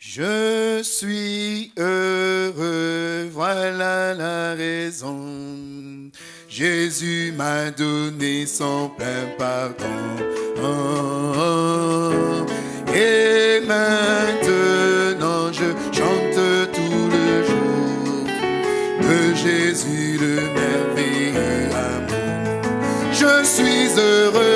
Je suis heureux, voilà la raison. Jésus m'a donné son plein pardon. Et maintenant je chante tout le jour de Jésus le merveilleux amour. Je suis heureux,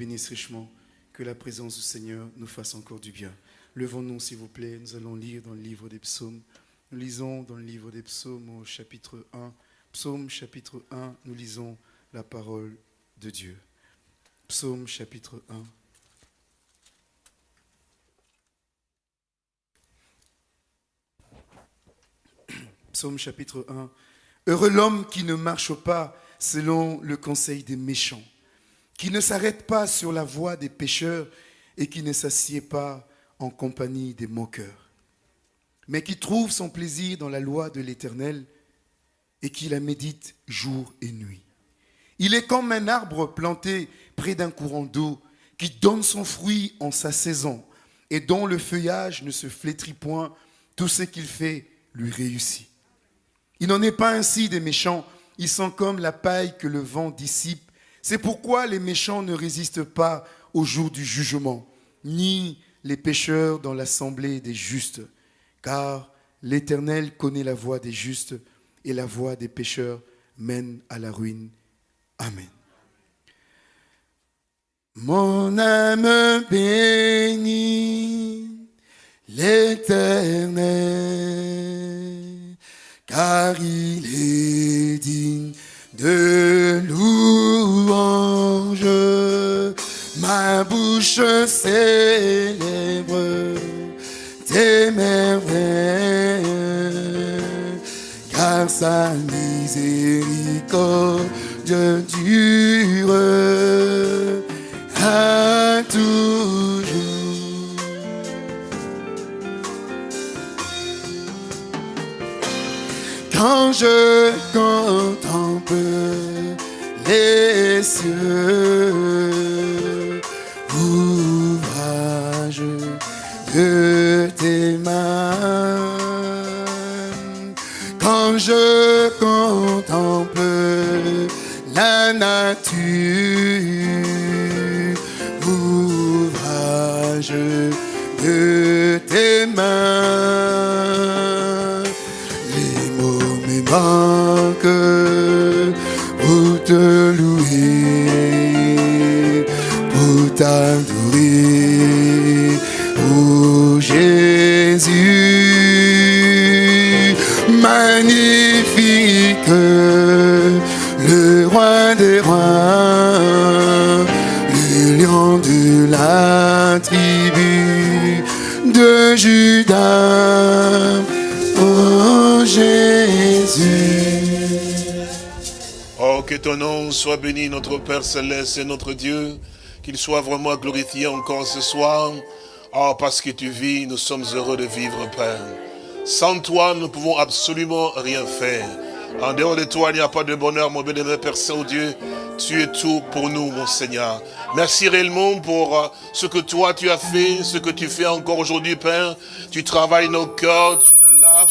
bénisse richement, que la présence du Seigneur nous fasse encore du bien. Levons-nous, s'il vous plaît, nous allons lire dans le livre des psaumes. Nous lisons dans le livre des psaumes au chapitre 1. Psaume chapitre 1, nous lisons la parole de Dieu. Psaume chapitre 1. Psaume chapitre 1. Heureux l'homme qui ne marche pas selon le conseil des méchants, qui ne s'arrête pas sur la voie des pécheurs et qui ne s'assied pas en compagnie des moqueurs, mais qui trouve son plaisir dans la loi de l'Éternel et qui la médite jour et nuit. Il est comme un arbre planté près d'un courant d'eau qui donne son fruit en sa saison et dont le feuillage ne se flétrit point, tout ce qu'il fait lui réussit. Il n'en est pas ainsi des méchants, ils sont comme la paille que le vent dissipe. C'est pourquoi les méchants ne résistent pas au jour du jugement, ni les pécheurs dans l'assemblée des justes, car l'Éternel connaît la voie des justes et la voie des pécheurs mène à la ruine. Amen. Mon âme bénit l'Éternel, car il est digne de louange. Ma bouche célèbre tes merveilles, car sa miséricorde dure à toujours. Quand je contemple les cieux, ton nom soit béni, notre Père Céleste et notre Dieu. Qu'il soit vraiment glorifié encore ce soir. Oh, parce que tu vis, nous sommes heureux de vivre, Père. Sans toi, nous ne pouvons absolument rien faire. En dehors de toi, il n'y a pas de bonheur, mon bénévole Père Saint-Dieu. Tu es tout pour nous, mon Seigneur. Merci réellement pour euh, ce que toi tu as fait, ce que tu fais encore aujourd'hui, Père. Tu travailles nos cœurs,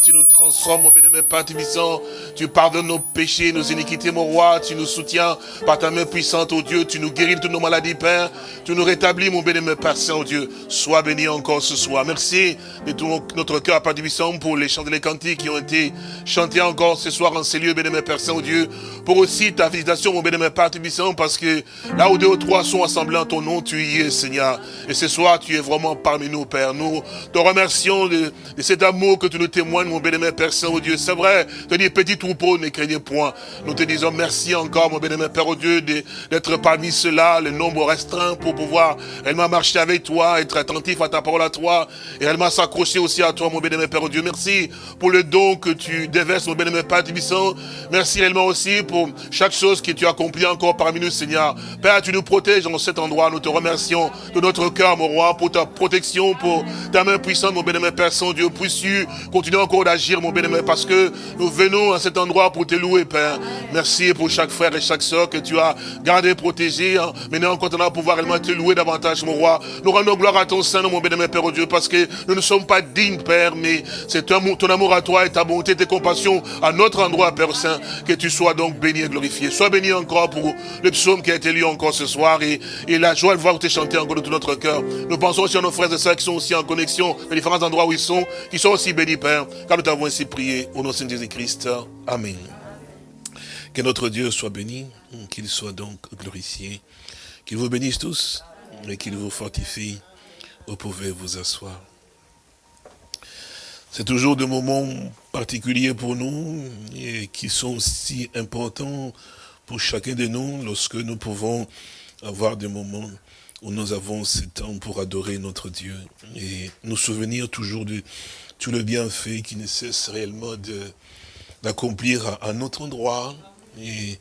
tu nous transformes, mon bénémoine Père Tibissant. Tu pardonnes nos péchés, nos iniquités, mon roi. Tu nous soutiens par ta main puissante, oh Dieu. Tu nous guéris de toutes nos maladies, Père. Tu nous rétablis, mon bénémoine Père Saint, oh Dieu. Sois béni encore ce soir. Merci de tout notre cœur, Père Tibissant, pour les chants et les cantiques qui ont été chantés encore ce soir en ces lieux, bénémoine Père Saint, oh Dieu. Pour aussi ta visitation, mon bénémoine Père Tibissant, parce que là où deux ou trois sont assemblés en ton nom, tu y es, Seigneur. Et ce soir, tu es vraiment parmi nous, Père. Nous te remercions de, cet amour que tu nous témoignes, mon bénémoine Père Saint, oh Dieu. C'est vrai, te dis petit troupeau, ne craignez point. Nous te disons merci encore, mon bénémoine Père, oh Dieu, d'être parmi ceux-là, le nombre restreint pour pouvoir réellement marcher avec toi, être attentif à ta parole à toi, et réellement s'accrocher aussi à toi, mon bénémoine Père, oh Dieu. Merci pour le don que tu déverses, mon bénémoine Père Tibissant. Merci réellement aussi pour chaque chose que tu as accompli encore parmi nous, Seigneur. Père, tu nous protèges en cet endroit. Nous te remercions de notre cœur, mon roi, pour ta protection, pour ta main puissante, mon bénémoine Père Saint-Dieu. Puisses-tu encore d'agir, mon bénémoine, parce que nous venons à cet endroit pour te louer, Père. Merci pour chaque frère et chaque soeur que tu as gardé, protégé. Hein. Maintenant, en continuant à pouvoir réellement te louer davantage, mon roi. Nous rendons gloire à ton Saint, mon bénémoine Père, oh Dieu, parce que nous ne sommes pas dignes, Père, mais c'est ton amour, ton amour à toi et ta bonté, tes compassions à notre endroit, Père Saint, que tu sois donc béni et glorifié. Sois béni encore pour le psaume qui a été lu encore ce soir et, et la joie de voir te chanter encore de tout notre cœur. Nous pensons aussi à nos frères et sœurs qui sont aussi en connexion les différents endroits où ils sont, qui sont aussi bénis, Père, car nous t'avons ainsi prié au nom de Jésus-Christ. Amen. Que notre Dieu soit béni, qu'il soit donc glorifié, qu'il vous bénisse tous et qu'il vous fortifie. Vous pouvez vous asseoir. C'est toujours des moments particuliers pour nous et qui sont si importants pour chacun de nous lorsque nous pouvons avoir des moments où nous avons ce temps pour adorer notre Dieu et nous souvenir toujours de tout le bienfait qui ne cesse réellement d'accomplir à, notre endroit et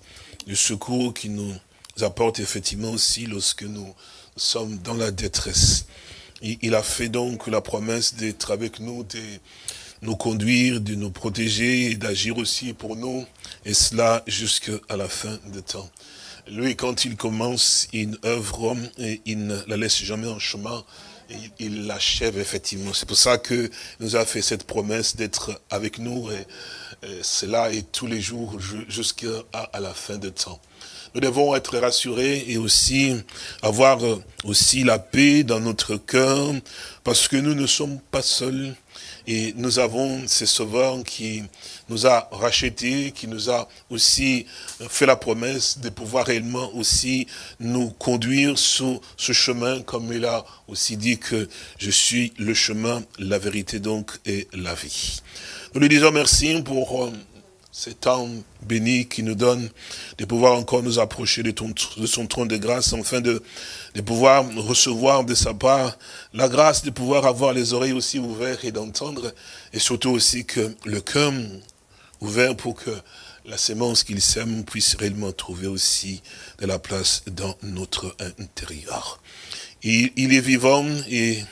le secours qui nous apporte effectivement aussi lorsque nous sommes dans la détresse. il a fait donc la promesse d'être avec nous, de nous conduire, de nous protéger et d'agir aussi pour nous, et cela jusqu'à la fin des temps. Lui, quand il commence une œuvre, il ne la laisse jamais en chemin, il l'achève effectivement. C'est pour ça que nous a fait cette promesse d'être avec nous, et, cela est tous les jours jusqu'à la fin de temps. Nous devons être rassurés et aussi avoir aussi la paix dans notre cœur, parce que nous ne sommes pas seuls, et nous avons ce sauveur qui nous a rachetés, qui nous a aussi fait la promesse de pouvoir réellement aussi nous conduire sur ce chemin, comme il a aussi dit que je suis le chemin, la vérité donc et la vie. Nous lui disons merci pour euh, ce temps béni qui nous donne de pouvoir encore nous approcher de, son trône de grâce, afin de, de pouvoir recevoir de sa part la grâce de pouvoir avoir les oreilles aussi ouvertes et d'entendre, et surtout aussi que le cœur ouvert pour que la sémence qu'il sème puisse réellement trouver aussi de la place dans notre intérieur. Il, il est vivant et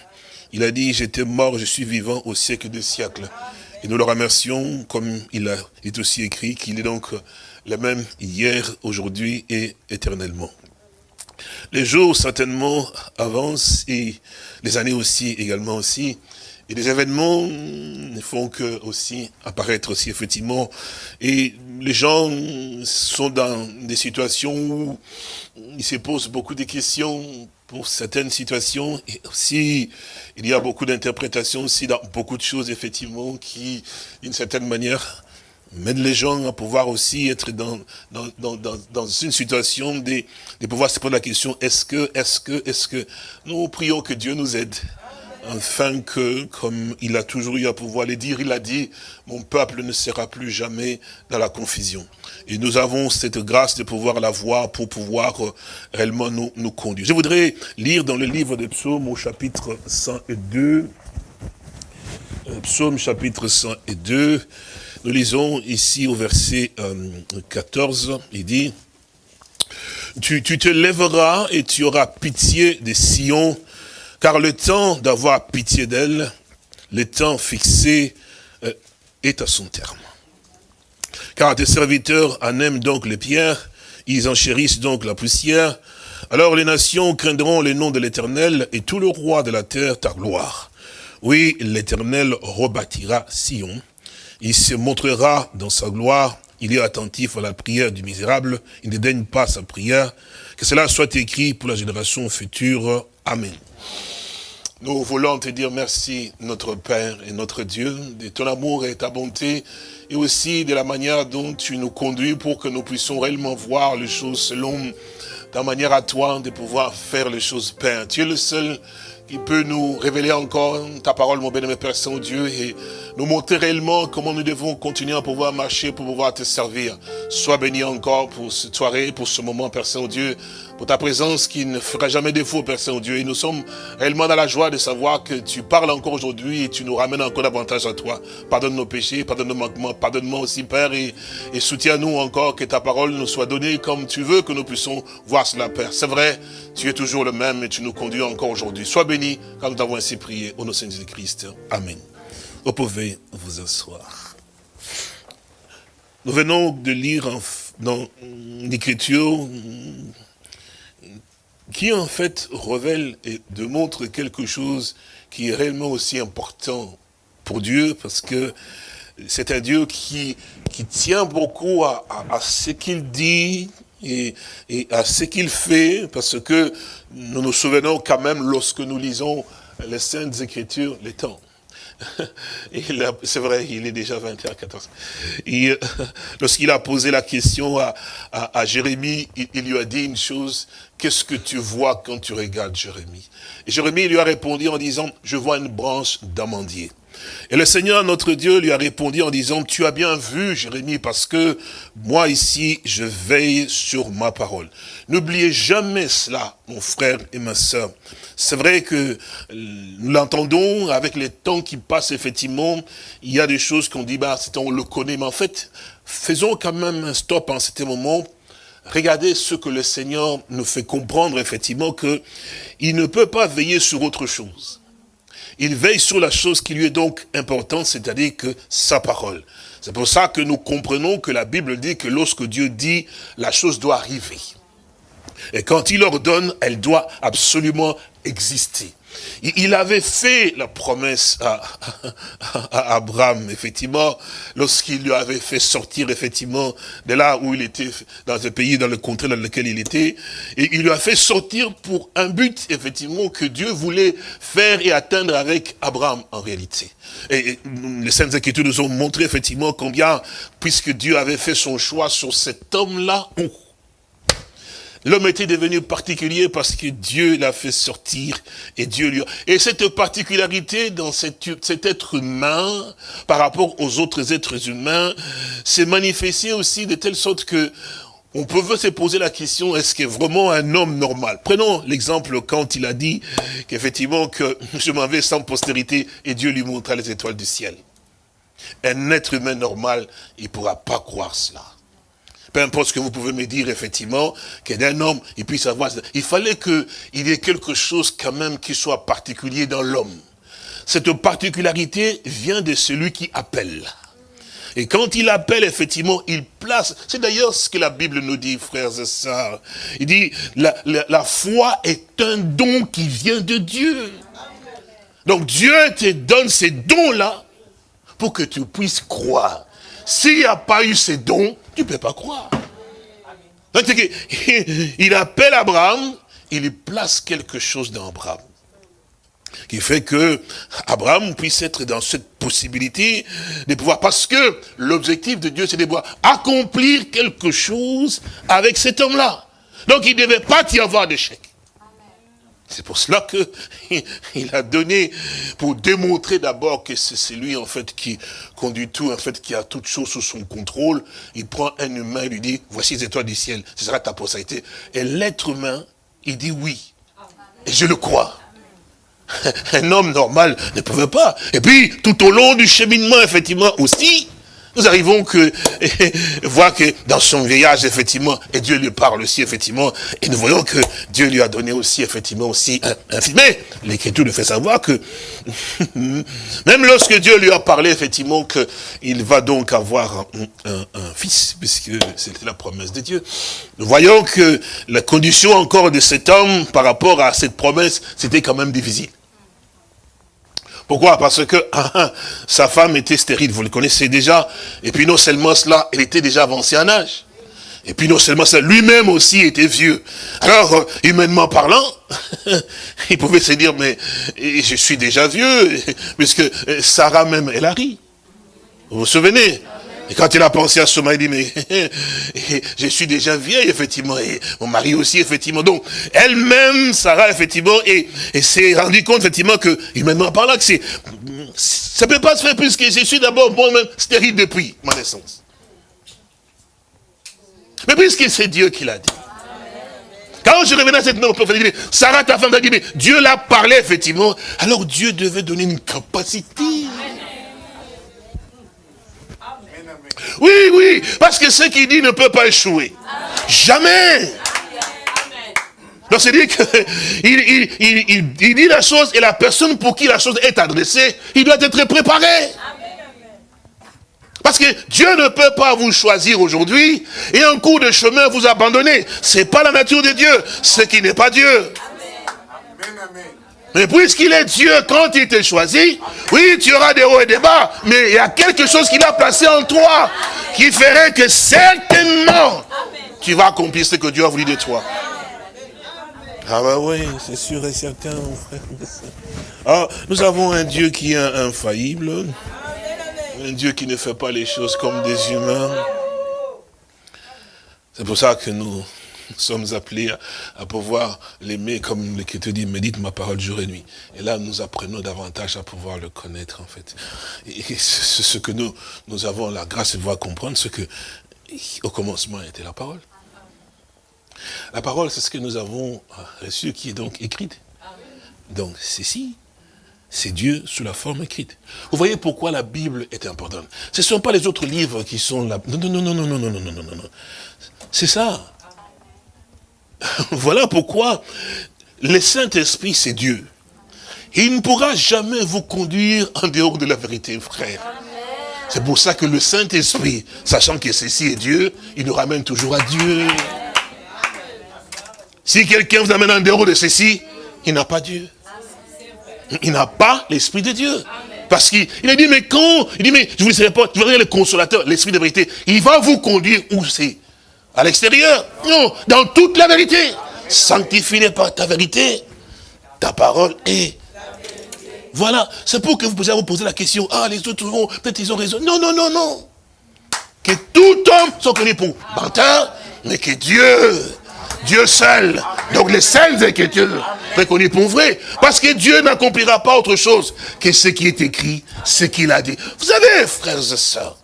il a dit, j'étais mort, je suis vivant au siècle des siècles. Et nous le remercions, comme il a, est aussi écrit, qu'il est donc le même hier, aujourd'hui et éternellement. Les jours certainement avancent et les années aussi également aussi. Et les événements ne font que aussi apparaître aussi effectivement. Et les gens sont dans des situations où ils se posent beaucoup de questions pour certaines situations. Et aussi, il y a beaucoup d'interprétations aussi dans beaucoup de choses, effectivement, qui, d'une certaine manière, mènent les gens à pouvoir aussi être dans, dans, dans, dans une situation de, de pouvoir se poser la question, est-ce que, est-ce que, est-ce que, nous prions que Dieu nous aide afin que, comme il a toujours eu à pouvoir le dire, il a dit, mon peuple ne sera plus jamais dans la confusion. Et nous avons cette grâce de pouvoir la voir pour pouvoir euh, réellement nous, nous conduire. Je voudrais lire dans le livre des psaumes au chapitre 102, euh, psaume chapitre 102, nous lisons ici au verset 14, euh, il dit, tu, te lèveras et tu auras pitié des Sion, car le temps d'avoir pitié d'elle, le temps fixé euh, est à son terme. Car tes serviteurs en aiment donc les pierres, ils en chérissent donc la poussière. Alors les nations craindront le nom de l'Éternel et tout le roi de la terre ta gloire. Oui, l'Éternel rebâtira Sion. Il se montrera dans sa gloire. Il est attentif à la prière du misérable. Il ne daigne pas sa prière. Que cela soit écrit pour la génération future. Amen. Nous voulons te dire merci, notre Père et notre Dieu, de ton amour et ta bonté, et aussi de la manière dont tu nous conduis pour que nous puissions réellement voir les choses selon ta manière à toi de pouvoir faire les choses, Père. Tu es le seul qui peut nous révéler encore ta parole, mon bien-aimé Père Saint-Dieu, et nous montrer réellement comment nous devons continuer à pouvoir marcher pour pouvoir te servir. Sois béni encore pour cette soirée, pour ce moment, Père Saint-Dieu, pour ta présence qui ne fera jamais défaut, Père Saint-Dieu. Et nous sommes réellement dans la joie de savoir que tu parles encore aujourd'hui et tu nous ramènes encore davantage à toi. Pardonne nos péchés, pardonne nos manquements, pardonne-moi aussi, Père, et, soutiens-nous encore que ta parole nous soit donnée comme tu veux que nous puissions voir cela, Père. C'est vrai, tu es toujours le même et tu nous conduis encore aujourd'hui. Sois béni quand nous avons ainsi prié au nom de Jésus-Christ. Amen. Vous pouvez vous asseoir. Nous venons de lire dans l'Écriture qui en fait révèle et démontre quelque chose qui est réellement aussi important pour Dieu parce que c'est un Dieu qui, qui tient beaucoup à, ce qu'il dit et, et à ce qu'il fait parce que nous nous souvenons quand même lorsque nous lisons les Saintes Écritures, les temps. C'est vrai, il est déjà 21h14. Euh, lorsqu'il a posé la question à, à, Jérémie, il, lui a dit une chose, qu'est-ce que tu vois quand tu regardes Jérémie? Et Jérémie lui a répondu en disant, je vois une branche d'amandier. Et le Seigneur, notre Dieu, lui a répondu en disant, tu as bien vu, Jérémie, parce que moi ici, je veille sur ma parole. N'oubliez jamais cela, mon frère et ma sœur. C'est vrai que nous l'entendons avec les temps qui passent, effectivement, il y a des choses qu'on dit, bah, on le connaît, mais en fait, faisons quand même un stop en cet moment. Regardez ce que le Seigneur nous fait comprendre, effectivement, que il ne peut pas veiller sur autre chose. Il veille sur la chose qui lui est donc importante, c'est-à-dire que sa parole. C'est pour ça que nous comprenons que la Bible dit que lorsque Dieu dit, la chose doit arriver. Et quand il ordonne, elle doit absolument exister. Il avait fait la promesse à, Abraham, effectivement, lorsqu'il lui avait fait sortir, effectivement, de là où il était, dans ce pays, dans le contrée dans lequel il était, et il lui a fait sortir pour un but, effectivement, que Dieu voulait faire et atteindre avec Abraham, en réalité. Et, les Saintes Écritures nous ont montré, effectivement, combien, puisque Dieu avait fait son choix sur cet homme-là, L'homme était devenu particulier parce que Dieu l'a fait sortir et Dieu lui a... Et cette particularité dans cet, être humain par rapport aux autres êtres humains s'est manifestée aussi de telle sorte que on peut se poser la question, est-ce que vraiment un homme normal? Prenons l'exemple quand il a dit qu'effectivement que je m'en vais sans postérité et Dieu lui montra les étoiles du ciel. Un être humain normal, il ne pourra pas croire cela peu importe ce que vous pouvez me dire, effectivement, qu'un homme, il puisse avoir... Il fallait qu'il y ait quelque chose quand même qui soit particulier dans l'homme. Cette particularité vient de celui qui appelle. Et quand il appelle, effectivement, il place... C'est d'ailleurs ce que la Bible nous dit, frères et sœurs. Il dit, la, la foi est un don qui vient de Dieu. Donc Dieu te donne ces dons-là pour que tu puisses croire. S'il n'y a pas eu ces dons, tu ne peux pas croire. il appelle Abraham, il lui place quelque chose dans Abraham. Qui fait que Abraham puisse être dans cette possibilité de pouvoir, parce que l'objectif de Dieu, c'est de pouvoir accomplir quelque chose avec cet homme-là. Donc il ne devait pas y avoir d'échec. C'est pour cela que il a donné, pour démontrer d'abord que c'est lui en fait qui conduit tout, en fait qui a toute chose sous son contrôle. Il prend un humain et lui dit, voici les étoiles du ciel, ce sera ta postérité. Et l'être humain, il dit oui. Et je le crois. Un homme normal ne pouvait pas. Et puis, tout au long du cheminement, effectivement, aussi, nous arrivons que voir que dans son vieillage, effectivement, et Dieu lui parle aussi, effectivement, et nous voyons que Dieu lui a donné aussi, effectivement, aussi un, fils. Mais l'Écriture nous fait savoir que même lorsque Dieu lui a parlé, effectivement, qu'il va donc avoir un, fils, puisque c'était la promesse de Dieu, nous voyons que la condition encore de cet homme par rapport à cette promesse, c'était quand même difficile. Pourquoi? Parce que ah, ah, sa femme était stérile, vous le connaissez déjà. Et puis non seulement cela, elle était déjà avancée en âge. Et puis non seulement ça, lui-même aussi était vieux. Alors, euh, humainement parlant, il pouvait se dire, mais je suis déjà vieux, puisque euh, Sarah même, elle a ri. Vous vous souvenez? Et quand il a pensé à ce mari, il dit, mais je suis déjà vieille, effectivement, et mon mari aussi, effectivement. Donc, elle-même, Sarah, effectivement, et, s'est rendu compte, effectivement, que, humainement parlant, que c'est, ça peut pas se faire puisque je suis d'abord moi-même stérile depuis ma naissance. Mais puisque c'est Dieu qui l'a dit. Quand je revenais à cette même Sarah, ta femme, t'a dit, mais Dieu l'a parlé, effectivement. Alors Dieu devait donner une capacité. Oui, oui, parce que ce qu'il dit ne peut pas échouer. Jamais. Donc c'est-à-dire qu'il il, dit la chose et la personne pour qui la chose est adressée, il doit être préparé. Parce que Dieu ne peut pas vous choisir aujourd'hui et en cours de chemin vous abandonner. Ce n'est pas la nature de Dieu, ce qui n'est pas Dieu. Mais puisqu'il est Dieu, quand il t'a choisi, oui, tu auras des hauts et des bas, mais il y a quelque chose qu'il a placé en toi qui ferait que certainement tu vas accomplir ce que Dieu a voulu de toi. Ah bah oui, c'est sûr et certain, mon frère. Ah, nous avons un Dieu qui est infaillible. Un Dieu qui ne fait pas les choses comme des humains. C'est pour ça que nous sommes appelés à, pouvoir l'aimer comme l'Écriture dit, médite ma parole jour et nuit. Et là, nous apprenons davantage à pouvoir le connaître, en fait. Et ce que nous, nous avons la grâce de pouvoir comprendre, ce que, au commencement, était la parole. La parole, c'est ce que nous avons reçu, qui est donc écrite. Donc, c'est si c'est Dieu sous la forme écrite. Vous voyez pourquoi la Bible est importante. Ce ne sont pas les autres livres qui sont là. Non, non, non, non, non, non, non, non, non, non, non. C'est ça. voilà pourquoi le Saint-Esprit, c'est Dieu. Il ne pourra jamais vous conduire en dehors de la vérité, frère. C'est pour ça que le Saint-Esprit, sachant que ceci est Dieu, il nous ramène toujours à Dieu. Si quelqu'un vous amène en dehors de ceci, il n'a pas Dieu. Il n'a pas l'Esprit de Dieu. Parce qu'il a dit, mais quand Il dit, mais je vous dirai pas, vous verrez le consolateur, l'Esprit de vérité. Il va vous conduire où c'est À l'extérieur Non, dans toute la vérité. Sanctifie pas ta vérité. Ta parole est. Voilà, c'est pour que vous puissiez vous poser la question, ah, les autres vont, peut-être ils ont raison. Non, non, non, non. Que tout homme soit connu pour menteur, mais que Dieu Dieu seul. Donc les seules écritures reconnues pour vrai. Parce que Dieu n'accomplira pas autre chose que ce qui est écrit, ce qu'il a dit. Vous savez, frères et sœurs,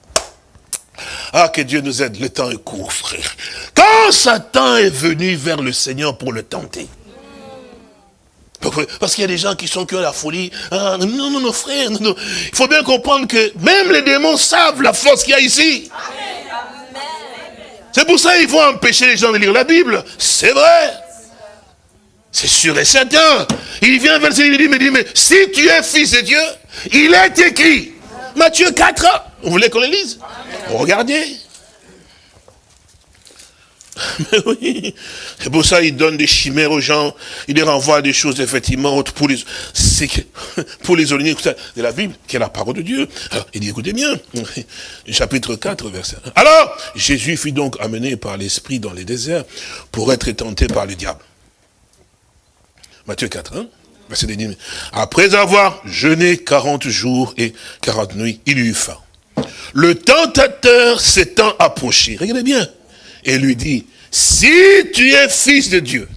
ah, que Dieu nous aide, le temps est court, frère. Quand Satan est venu vers le Seigneur pour le tenter, parce qu'il y a des gens qui sont que la folie. Ah, non, non, non, frère, il faut bien comprendre que même les démons savent la force qu'il y a ici. C'est pour ça qu'il faut empêcher les gens de lire la Bible. C'est vrai. C'est sûr et certain. Il vient vers lui, il dit, mais si tu es fils de Dieu, il est écrit. Matthieu 4, vous voulez qu'on le lise? Regardez. Mais oui, c'est pour ça qu'il donne des chimères aux gens, il les renvoie à des choses effectivement pour les, pour les de la Bible, qui est la parole de Dieu. il dit, écoutez bien, chapitre 4, verset 1. Alors, Jésus fut donc amené par l'Esprit dans les déserts pour être tenté par le diable. Matthieu 4, hein, verset 10. Après avoir jeûné 40 jours et 40 nuits, il eut faim. Le tentateur s'étant approché, regardez bien, et lui dit, si tu es fils de Dieu,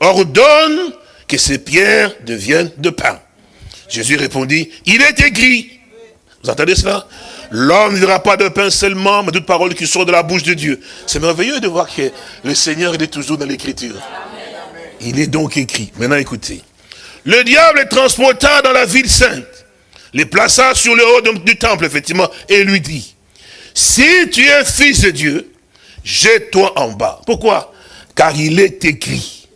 ordonne que ces pierres deviennent de pain. Jésus répondit, il est écrit, vous entendez cela? L'homme ne dira pas de pain seulement, mais toute parole qui sort de la bouche de Dieu. C'est merveilleux de voir que le Seigneur est toujours dans l'écriture. Il est donc écrit. Maintenant écoutez. Le diable est transporta dans la ville sainte, les plaça sur le haut du temple, effectivement, et lui dit, si tu es fils de Dieu, jette-toi en bas. Pourquoi? Car il est écrit,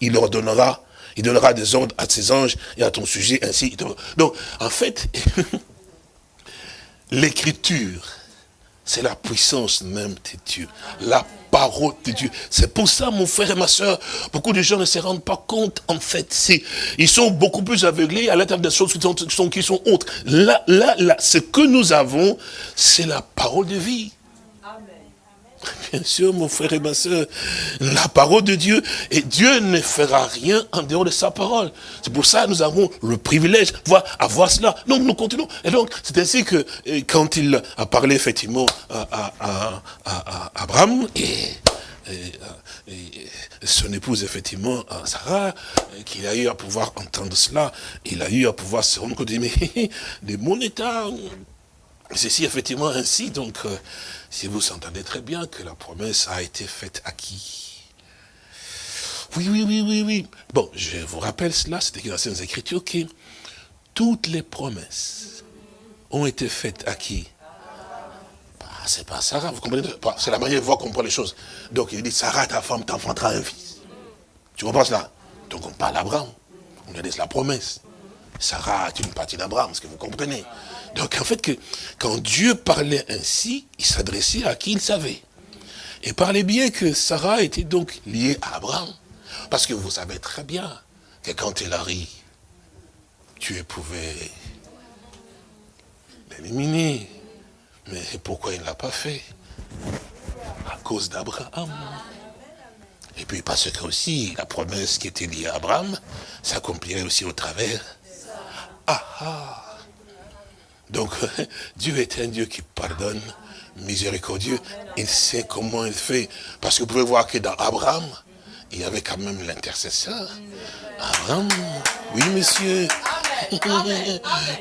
il ordonnera, il donnera des ordres à ses anges et à ton sujet, ainsi. Donc, en fait, l'écriture c'est la puissance même de Dieu. La parole de Dieu. C'est pour ça, mon frère et ma soeur, beaucoup de gens ne se rendent pas compte, en fait. Ils sont beaucoup plus aveuglés à l'intérieur des choses qui sont, qui sont autres. Là, là, là, ce que nous avons, c'est la parole de vie. Bien sûr, mon frère et ma soeur, la parole de Dieu, et Dieu ne fera rien en dehors de sa parole. C'est pour ça que nous avons le privilège de voir, avoir cela. Donc nous continuons. Et donc, c'est ainsi que quand il a parlé effectivement à, Abraham et, son épouse, effectivement, Sarah, qu'il a eu à pouvoir entendre cela, il a eu à pouvoir se rendre compte, mais de mon état, c'est effectivement ainsi, donc... Euh, si vous entendez très bien que la promesse a été faite à qui? Oui, oui, oui, oui, oui. Bon, je vous rappelle cela, écrit dans les Écritures que toutes les promesses ont été faites à qui? Bah, C'est pas Sarah, vous comprenez? Bah, C'est la manière de voir comprendre les choses. Donc il dit, Sarah, ta femme t'enfantera un fils. Tu comprends cela? Donc on parle d'Abraham. On lui dit la promesse. Sarah est une partie d'Abraham, ce que vous comprenez? Donc en fait, que, quand Dieu parlait ainsi, il s'adressait à qui il savait. Et parlait bien que Sarah était donc liée à Abraham. Parce que vous savez très bien que quand il arrive, Dieu pouvait l'éliminer. Mais pourquoi il ne l'a pas fait? À cause d'Abraham. Et puis parce que aussi, la promesse qui était liée à Abraham s'accomplirait aussi au travers. Ah ah donc, Dieu est un Dieu qui pardonne, miséricordieux. Il sait comment il fait. Parce que vous pouvez voir que dans Abraham, il y avait quand même l'intercesseur. Abraham, oui monsieur.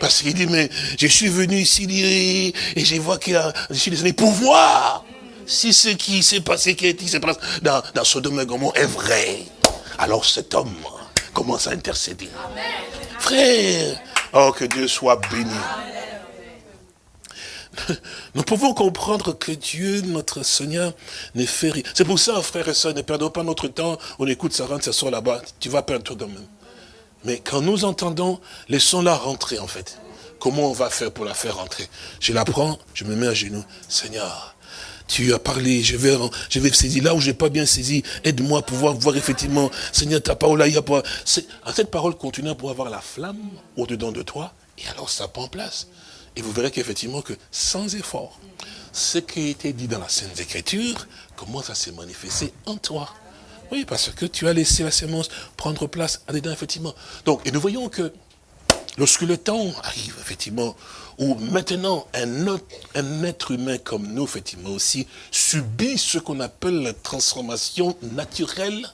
Parce qu'il dit, mais je suis venu ici et je vois qu'il a, je suis désolé pour voir si ce qui s'est passé, qui s'est passé dans, dans Sodome et Gomorrhe est vrai. Alors cet homme commence à intercéder. Frère, oh que Dieu soit béni. Nous pouvons comprendre que Dieu, notre Seigneur, ne fait rien. C'est pour ça, frères et sœurs, ne perdons pas notre temps. On écoute ça rentre, ça sort là-bas. Tu vas perdre tout de même. Mais quand nous entendons, laissons-la rentrer, en fait. Comment on va faire pour la faire rentrer? Je la prends, je me mets à genoux. Seigneur, tu as parlé, je vais, je vais saisir là où je n'ai pas bien saisi. Aide-moi à pouvoir voir effectivement, Seigneur, ta parole là, il n'y a pas... Cette parole continue pour avoir la flamme au-dedans de toi, et alors ça prend place. Et vous verrez qu'effectivement, que sans effort, ce qui a été dit dans la Sainte Écriture commence à se manifester en toi. Oui, parce que tu as laissé la sémence prendre place à dedans, effectivement. Donc, et nous voyons que lorsque le temps arrive, effectivement, où maintenant un, un être humain comme nous, effectivement aussi, subit ce qu'on appelle la transformation naturelle,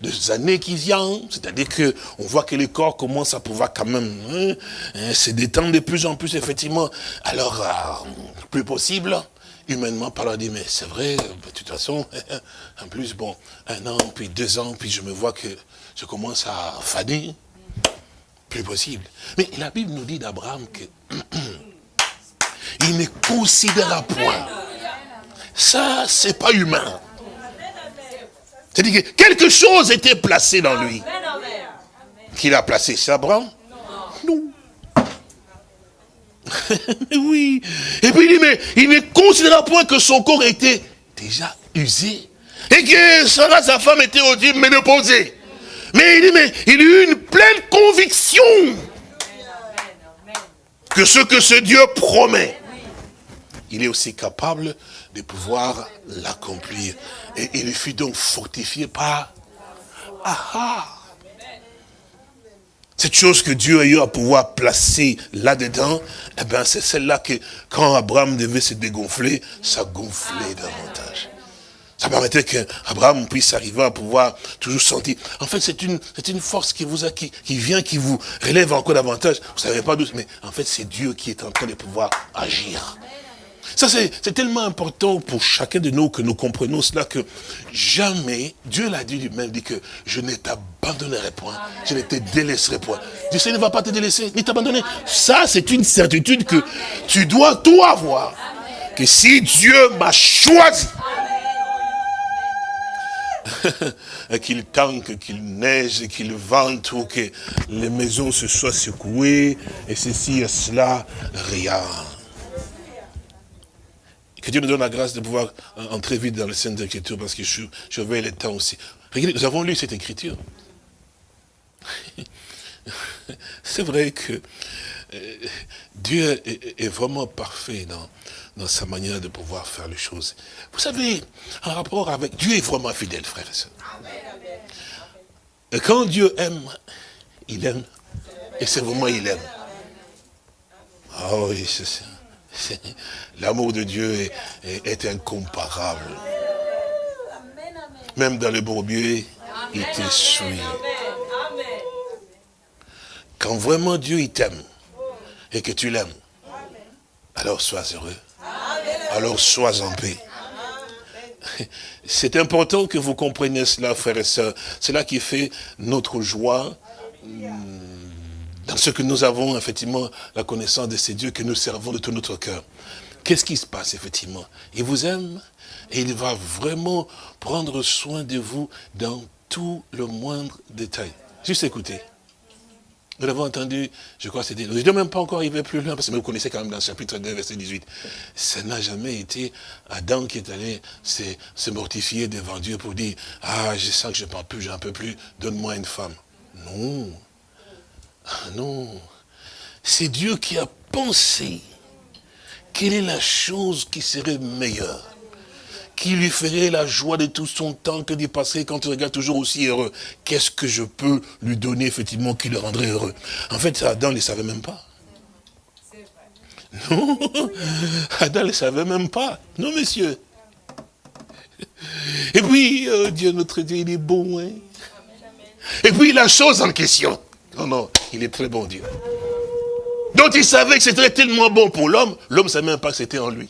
des années qui viennent, c'est-à-dire que on voit que le corps commence à pouvoir quand même hein, hein, se détendre de plus en plus, effectivement. Alors, euh, plus possible, humainement parlant, dit, mais c'est vrai, de toute façon, en plus, bon, un an, puis deux ans, puis je me vois que je commence à faner, plus possible. Mais la Bible nous dit d'Abraham que il ne considéra point. Ça, c'est pas humain. C'est-à-dire que quelque chose était placé dans lui. Qu'il a placé, Abraham? Non. oui. Et puis il dit, mais il ne considéra point que son corps était déjà usé. Et que Sarah, sa femme, était audible, ménopausée. Mais il dit, mais il eut une pleine conviction que ce que ce Dieu promet, il est aussi capable de pouvoir l'accomplir. Et il fut donc fortifié par... Ah Cette chose que Dieu a eu à pouvoir placer là-dedans, eh bien c'est celle-là que quand Abraham devait se dégonfler, ça gonflait davantage. Ça permettait qu'Abraham puisse arriver à pouvoir toujours sentir. En fait, c'est une, force qui vous qui vient, qui vous relève encore davantage. Vous savez pas d'où, mais en fait, c'est Dieu qui est en train de pouvoir agir. Ça, c'est tellement important pour chacun de nous que nous comprenons cela que jamais, Dieu l'a dit lui-même, dit que je ne t'abandonnerai point, je ne te délaisserai point. Dieu ne va pas te délaisser, ni t'abandonner. Ça, c'est une certitude que tu dois tout avoir. Que si Dieu m'a choisi, qu'il tanque, qu'il neige, qu'il vente, ou que les maisons se soient secouées, et ceci et cela, rien Que Dieu nous donne la grâce de pouvoir entrer vite dans les scènes d'écriture parce que je, je vais le temps aussi. Regardez, nous avons lu cette écriture. C'est vrai que euh, Dieu est, vraiment parfait dans, dans sa manière de pouvoir faire les choses. Vous savez, en rapport avec Dieu est vraiment fidèle, frère et soeur. Et quand Dieu aime, il aime. Et c'est vraiment il aime. Ah oui, c'est ça. L'amour de Dieu est, incomparable. Même dans le bourbier, il te suit. Quand vraiment Dieu il t'aime et que tu l'aimes, alors sois heureux. Alors sois en paix. C'est important que vous compreniez cela, frères et sœurs. C'est là qui fait notre joie dans ce que nous avons effectivement la connaissance de ces dieux que nous servons de tout notre cœur. Qu'est-ce qui se passe effectivement? Il vous aime et il va vraiment prendre soin de vous dans tout le moindre détail. Juste écoutez. Nous l'avons entendu, je crois c'était... Je ne même pas encore arrivé plus loin, parce que vous connaissez quand même dans le chapitre 2, verset 18. Ça n'a jamais été Adam qui est allé se, mortifier devant Dieu pour dire, ah, je sens que je ne parle plus, j'en peux plus, donne-moi une femme. Non. Ah non. C'est Dieu qui a pensé quelle est la chose qui serait meilleure qui lui ferait la joie de tout son temps que d'y passer quand il regarde toujours aussi heureux. Qu'est-ce que je peux lui donner effectivement qui le rendrait heureux? En fait, Adam ne le savait même pas. Non, Adam ne le savait même pas. Non, monsieur. Et puis, euh, Dieu, notre Dieu, il est bon. Hein? Et puis, la chose en question. Non, non, il est très bon Dieu. Donc il savait que c'était tellement bon pour l'homme, l'homme ne savait même pas que c'était en lui.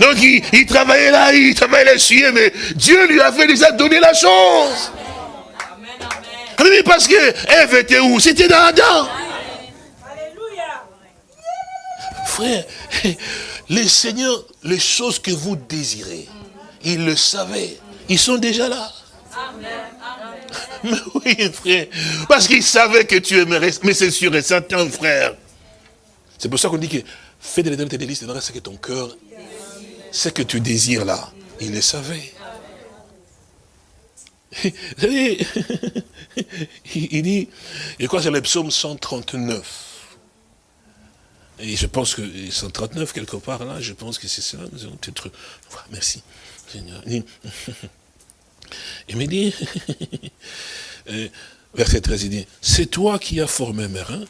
Donc il, travaillait là, il travaillait là, mais Dieu lui avait déjà donné la chance. Amen, parce que Ève était où? C'était dans Adam. Frère, les seigneurs, les choses que vous désirez, ils le savaient. Ils sont déjà là. Mais oui, frère. Parce qu'il savait que tu aimerais. Mais c'est sûr et certain, frère. C'est pour ça qu'on dit que fais de l'éternité des listes, ce que ton cœur, ce que tu désires là. Il le savait. il dit, je crois que c'est le psaume 139. Et je pense que 139, quelque part là, je pense que c'est. Peut-être. Merci. Il me dit, euh, verset 13, il dit, c'est toi qui as formé mes reins,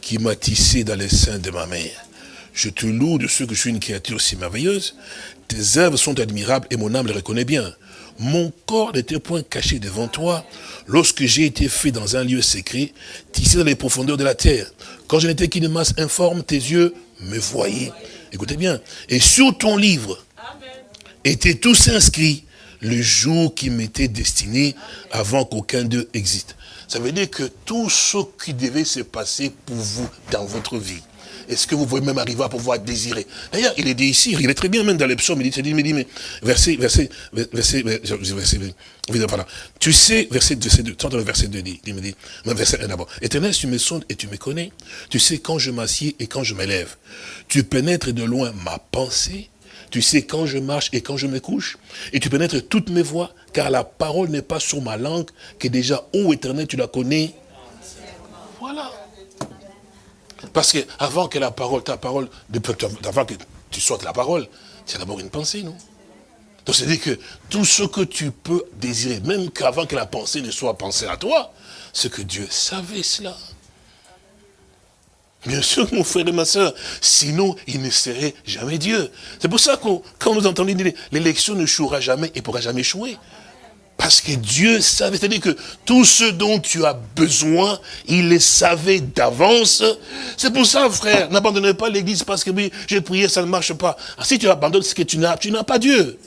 qui m'as tissé dans les seins de ma mère. Je te loue de ce que je suis une créature si merveilleuse. Tes œuvres sont admirables et mon âme les reconnaît bien. Mon corps n'était point caché devant toi lorsque j'ai été fait dans un lieu secret, tissé dans les profondeurs de la terre. Quand je n'étais qu'une masse informe, tes yeux me voyaient. Écoutez bien. Et sur ton livre étaient tous inscrits le jour qui m'était destiné avant qu'aucun d'eux existe. Ça veut dire que tout ce qui devait se passer pour vous dans votre vie, est-ce que vous pouvez même arriver à pouvoir désirer? D'ailleurs, il est dit ici, il est très bien même dans les psaumes, il dit, mais, mais verset, verset, verset, verset, voilà. Tu sais, verset 2, verset 2, il me dit, verset 1 d'abord. Éternel, tu me sondes et tu me connais. Tu sais quand je m'assieds et quand je m'élève. Tu pénètres de loin ma pensée tu sais quand je marche et quand je me couche. Et tu pénètres toutes mes voix, car la parole n'est pas sur ma langue, que déjà, ô éternel, tu la connais. Voilà. Parce que avant que la parole, ta parole, avant que tu sortes la parole, c'est d'abord une pensée, non? Donc c'est-à-dire que tout ce que tu peux désirer, même qu'avant que la pensée ne soit pensée à toi, c'est que Dieu savait cela. Bien sûr, mon frère et ma soeur, sinon il ne serait jamais Dieu. C'est pour ça que quand nous entendons dire l'élection ne jouera jamais et pourra jamais échouer. Parce que Dieu savait, c'est-à-dire que tout ce dont tu as besoin, il le savait d'avance. C'est pour ça, frère, n'abandonnez pas l'église parce que oui, j'ai prié, ça ne marche pas. Ah, si tu abandonnes ce que tu n'as, tu n'as pas Dieu.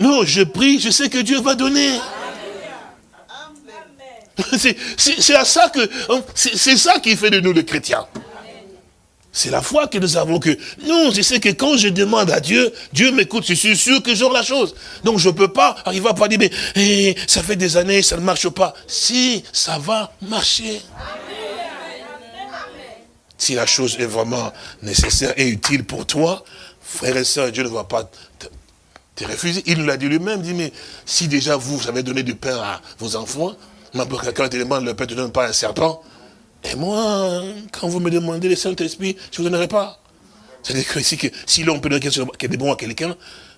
Non, je prie, je sais que Dieu va donner. Hein, c'est ça qui fait de nous les chrétiens. C'est la foi que nous avons que, non, je sais que quand je demande à Dieu, Dieu m'écoute, je suis sûr que j'aurai la chose. Donc je ne peux pas arriver à pas dire, mais eh, ça fait des années, ça ne marche pas. Si, ça va marcher. Si la chose est vraiment nécessaire et utile pour toi, frère et sœur, Dieu ne va pas te, refuser. Il l'a dit lui-même, dit, mais si déjà vous, vous avez donné du pain à vos enfants, quelqu'un te demande, le Père ne donne pas un serpent, et moi, quand vous me demandez le Saint-Esprit, je ne vous donnerai pas. C'est-à-dire que si, si l'on peut donner quelque chose qui est bon à quelqu'un,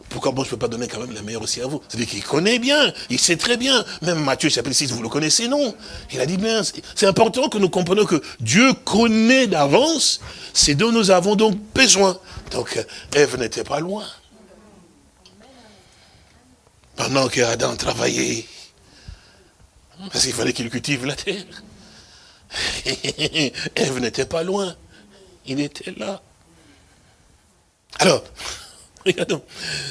pourquoi moi je ne peux pas donner quand même le meilleur aussi à vous? C'est-à-dire qu'il connaît bien, il sait très bien. Même Matthieu chapitre 6, vous le connaissez, non? Il a dit bien, c'est important que nous comprenions que Dieu connaît d'avance ce dont nous avons donc besoin. Donc Ève n'était pas loin. Pendant qu'Adam travaillait, parce qu'il fallait qu'il cultive la terre. Ève n'était pas loin. Il était là. Alors, regardons,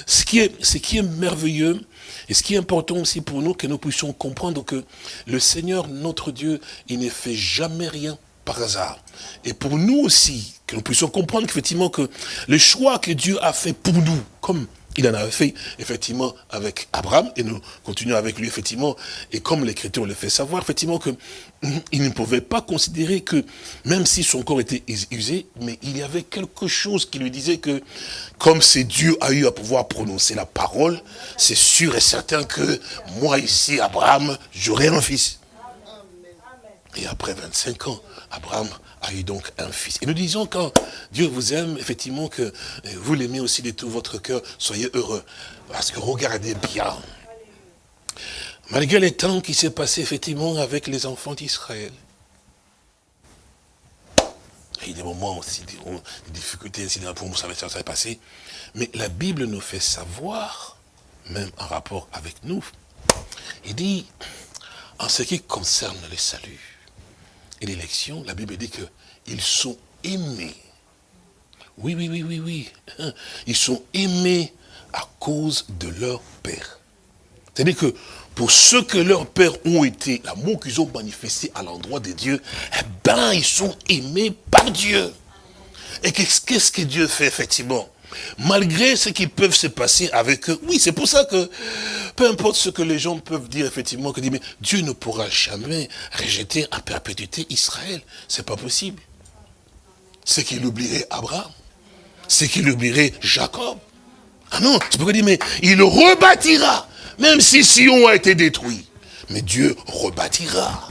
ce qui, est, ce qui est merveilleux, et ce qui est important aussi pour nous, que nous puissions comprendre que le Seigneur, notre Dieu, il ne fait jamais rien par hasard. Et pour nous aussi, que nous puissions comprendre qu'effectivement que le choix que Dieu a fait pour nous, comme il en avait fait, effectivement, avec Abraham, et nous continuons avec lui, effectivement, et comme l'Écriture le fait savoir, effectivement, que il ne pouvait pas considérer que, même si son corps était usé, mais il y avait quelque chose qui lui disait que, comme c'est Dieu a eu à pouvoir prononcer la parole, c'est sûr et certain que, moi ici, Abraham, j'aurai un fils. Et après 25 ans, Abraham a eu donc un fils. Et nous disons quand Dieu vous aime, effectivement, que vous l'aimez aussi de tout votre cœur, soyez heureux. Parce que regardez bien, malgré les temps qui s'est passé effectivement avec les enfants d'Israël, il y a des moments aussi, des, difficultés, ainsi pour nous, ça va s'est passé. Mais la Bible nous fait savoir, même en rapport avec nous, il dit, en ce qui concerne le salut, et l'élection, la Bible dit qu'ils sont aimés. Oui, oui, oui, oui, oui. Ils sont aimés à cause de leur Père. C'est-à-dire que pour ceux que leurs pères ont été, l'amour qu'ils ont manifesté à l'endroit de Dieu, eh ben, ils sont aimés par Dieu. Et qu'est-ce que Dieu fait effectivement? Malgré ce qui peut se passer avec eux. Oui, c'est pour ça que, peu importe ce que les gens peuvent dire, effectivement, que Dieu ne pourra jamais rejeter à perpétuité Israël. C'est pas possible. C'est qu'il oublierait Abraham. C'est qu'il oublierait Jacob. Ah non, c'est pourquoi dit, mais il rebâtira. Même si Sion a été détruit. Mais Dieu rebâtira.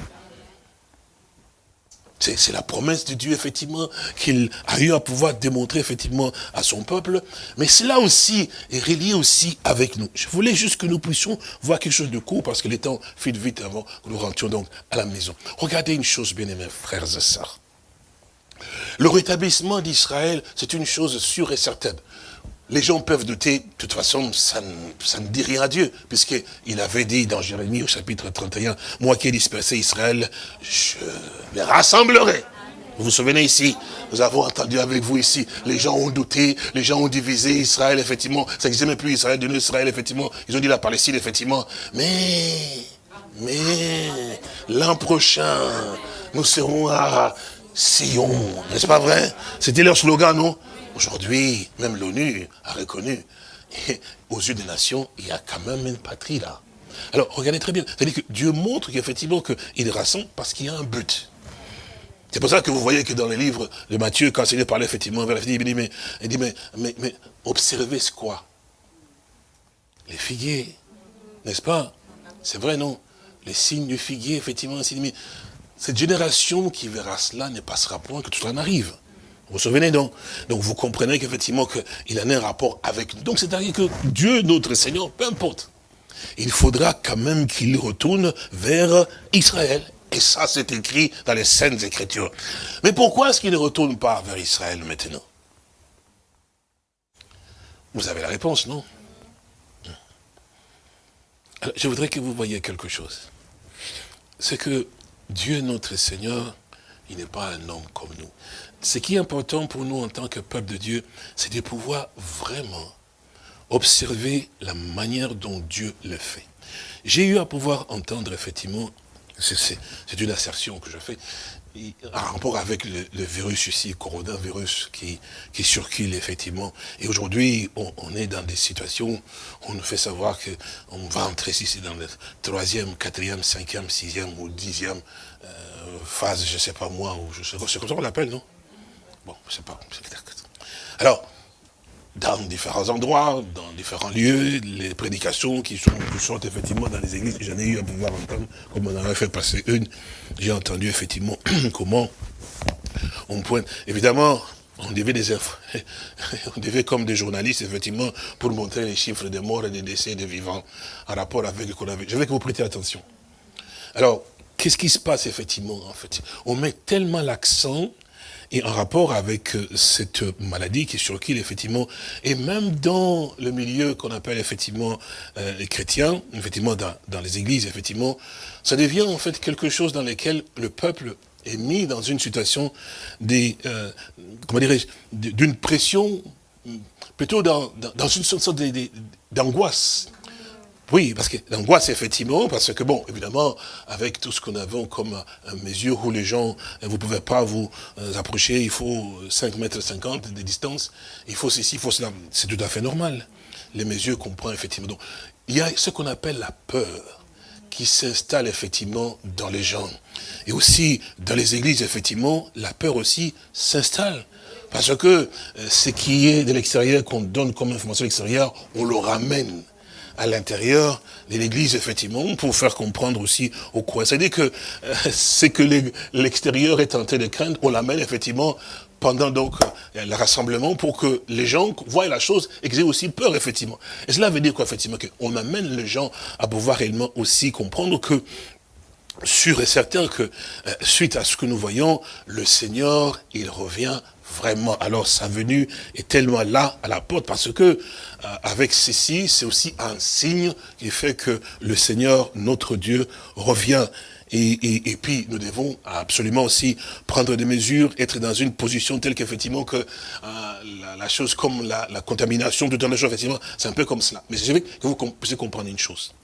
C'est la promesse de Dieu, effectivement, qu'il a eu à pouvoir démontrer, effectivement, à son peuple. Mais cela aussi est relié aussi avec nous. Je voulais juste que nous puissions voir quelque chose de court, parce que le temps file vite avant que nous rentrions donc à la maison. Regardez une chose, bien aimés frères et sœurs. Le rétablissement d'Israël, c'est une chose sûre et certaine. Les gens peuvent douter, de toute façon, ça ne, dit rien à Dieu, puisqu'il avait dit dans Jérémie au chapitre 31, « Moi qui ai dispersé Israël, je les rassemblerai. » Vous vous souvenez ici, nous avons entendu avec vous ici, les gens ont douté, les gens ont divisé Israël, effectivement, ça n'existait même plus Israël, de Israël, effectivement, ils ont dit la Palestine, effectivement, mais, mais, l'an prochain, nous serons à Sion, n'est-ce pas vrai? C'était leur slogan, non? Aujourd'hui, même l'ONU a reconnu, aux yeux des nations, il y a quand même une patrie là. Alors, regardez très bien. C'est-à-dire que Dieu montre qu'effectivement, qu'il rassemble parce qu'il y a un but. C'est pour ça que vous voyez que dans les livres de Matthieu, quand il parlait effectivement vers la fille, il dit, mais, il dit, mais, mais, mais observez ce quoi? Les figuiers, n'est-ce pas? C'est vrai, non? Les signes du figuier, effectivement, mais cette génération qui verra cela ne passera point que tout cela n'arrive. Vous vous souvenez donc? Donc vous comprenez qu'effectivement il en a un rapport avec nous. Donc c'est-à-dire que Dieu, notre Seigneur, peu importe, il faudra quand même qu'il retourne vers Israël. Et ça, c'est écrit dans les Saintes Écritures. Mais pourquoi est-ce qu'il ne retourne pas vers Israël maintenant? Vous avez la réponse, non? Je voudrais que vous voyiez quelque chose. C'est que Dieu, notre Seigneur, il n'est pas un homme comme nous ce qui est important pour nous en tant que peuple de Dieu, c'est de pouvoir vraiment observer la manière dont Dieu le fait. J'ai eu à pouvoir entendre effectivement, c'est une assertion que je fais, en rapport avec le, virus ici, coronavirus qui, qui circule effectivement. Et aujourd'hui, on, est dans des situations où on nous fait savoir qu'on va entrer ici dans le troisième, quatrième, cinquième, sixième ou dixième euh, phase, je ne sais pas moi, ou je sais, c'est comme ça qu'on l'appelle, non? Bon, je sais pas. Alors, dans différents endroits, dans différents lieux, les prédications qui sont, qui effectivement dans les églises, j'en ai eu à pouvoir entendre, comme on en a fait passer une, j'ai entendu effectivement comment on pointe. Évidemment, on devait des on devait comme des journalistes, effectivement, pour montrer les chiffres des morts et des décès des vivants en rapport avec le coronavirus. Je veux que vous prêtiez attention. Alors, qu'est-ce qui se passe effectivement en fait? On met tellement l'accent et en rapport avec euh, cette maladie qui est sur qui effectivement, et même dans le milieu qu'on appelle effectivement euh, les chrétiens, effectivement dans, dans, les églises, effectivement, ça devient en fait quelque chose dans lequel le peuple est mis dans une situation des, euh, comment dirais-je, d'une pression, plutôt dans, dans, dans une sorte d'angoisse. Oui, parce que l'angoisse, effectivement, parce que, bon, évidemment, avec tout ce nous avons comme euh, mesure où les gens, euh, vous ne pouvez pas vous euh, approcher, il faut 5 mètres 50 de distance, il faut ceci, il faut cela, c'est tout à fait normal. Les mesures qu'on prend, effectivement. Donc, il y a ce qu'on appelle la peur qui s'installe, effectivement, dans les gens. Et aussi, dans les églises, effectivement, la peur aussi s'installe. Parce que ce qui est de l'extérieur, qu'on donne comme information à l'extérieur, on le ramène à l'intérieur de l'église, effectivement, pour faire comprendre aussi au croyants. C'est-à-dire que euh, c'est que l'extérieur est tenté de craindre, on l'amène effectivement pendant donc euh, le rassemblement pour que les gens voient la chose et qu'ils aient aussi peur, effectivement. Et cela veut dire quoi, effectivement, qu'on amène les gens à pouvoir réellement aussi comprendre que sûr et certain que, euh, suite à ce que nous voyons, le Seigneur, il revient vraiment. Alors sa venue est tellement là à la porte parce que euh, avec ceci, c'est aussi un signe qui fait que le Seigneur, notre Dieu, revient. Et, puis, nous devons absolument aussi prendre des mesures, être dans une position telle qu'effectivement que euh, la, chose comme la, contamination, tout un choses, effectivement, c'est un peu comme cela. Mais je veux que vous puissiez comprendre une chose.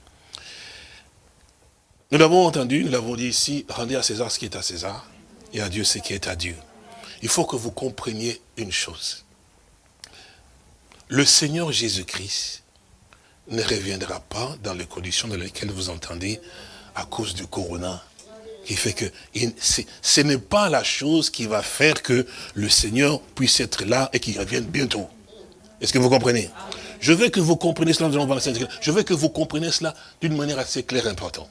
Nous l'avons entendu, nous l'avons dit ici, rendez à César ce qui est à César, et à Dieu ce qui est à Dieu il faut que vous compreniez une chose. Le Seigneur Jésus-Christ ne reviendra pas dans les conditions dans lesquelles vous entendez à cause du corona. Qui fait que ce n'est pas la chose qui va faire que le Seigneur puisse être là et qu'il revienne bientôt. Est-ce que vous comprenez? Je veux que vous compreniez cela, je veux que vous compreniez cela d'une manière assez claire et importante.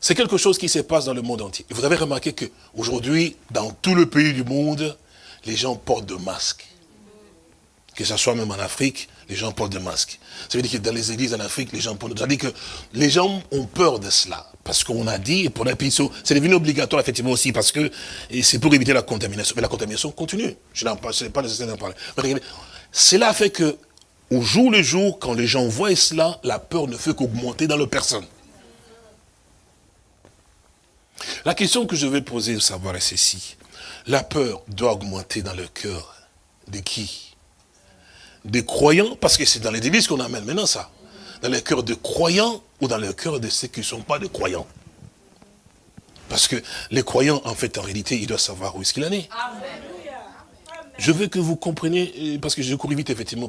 C'est quelque chose qui se passe dans le monde entier. vous avez remarqué qu'aujourd'hui, dans tout le pays du monde, les gens portent de masques. Que ce soit même en Afrique, les gens portent des masques. Ça veut dire que dans les églises en Afrique, les gens portent... Ça veut dire que les gens ont peur de cela. Parce qu'on a dit, et pour la c'est devenu obligatoire effectivement aussi, parce que c'est pour éviter la contamination. Mais la contamination continue. Je n'en parle, pas nécessaire d'en parler. Mais cela fait que, au jour le jour, quand les gens voient cela, la peur ne fait qu'augmenter dans leur personne. La question que je vais poser au savoir est ceci. La peur doit augmenter dans le cœur de qui? Des croyants, parce que c'est dans les églises qu'on amène maintenant ça. Dans le cœur de croyants ou dans le cœur de ceux qui ne sont pas des croyants. Parce que les croyants, en fait, en réalité, ils doivent savoir où est-ce qu'il en est. Je veux que vous compreniez, parce que je cours vite, effectivement.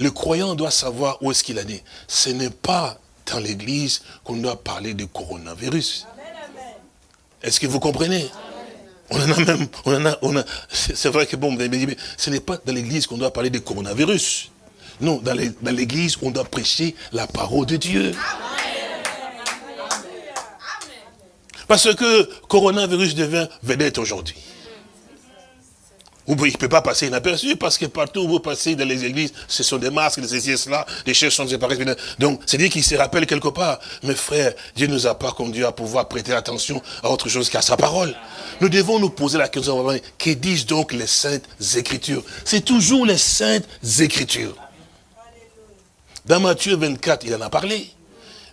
Le croyant doit savoir où est-ce qu'il en est. Ce n'est pas dans l'église qu'on doit parler de coronavirus. Est-ce que vous comprenez? On en a même, on a, on a, c'est vrai que bon, mais ce n'est pas dans l'église qu'on doit parler de coronavirus. Non, dans l'église, on doit prêcher la parole de Dieu. Parce que coronavirus devient vedette aujourd'hui. Il ne peut pas passer inaperçu parce que partout où vous passez dans les églises, ce sont des masques, des ceci cela, des choses sont séparées. Donc, c'est dit qu'il se rappelle quelque part. Mes frères, Dieu nous a pas conduit à pouvoir prêter attention à autre chose qu'à sa parole. Nous devons nous poser la question, que disent donc les saintes écritures C'est toujours les saintes écritures. Dans Matthieu 24, il en a parlé.